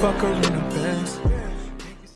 her in a.